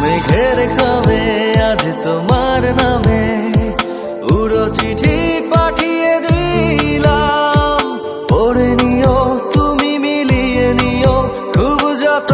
মেঘের খাবে আজ তোমার নামে উড়ো চিঠি পাঠিয়ে দিলাম পড়ে নিও তুমি মিলিয়ে নিও খুব যত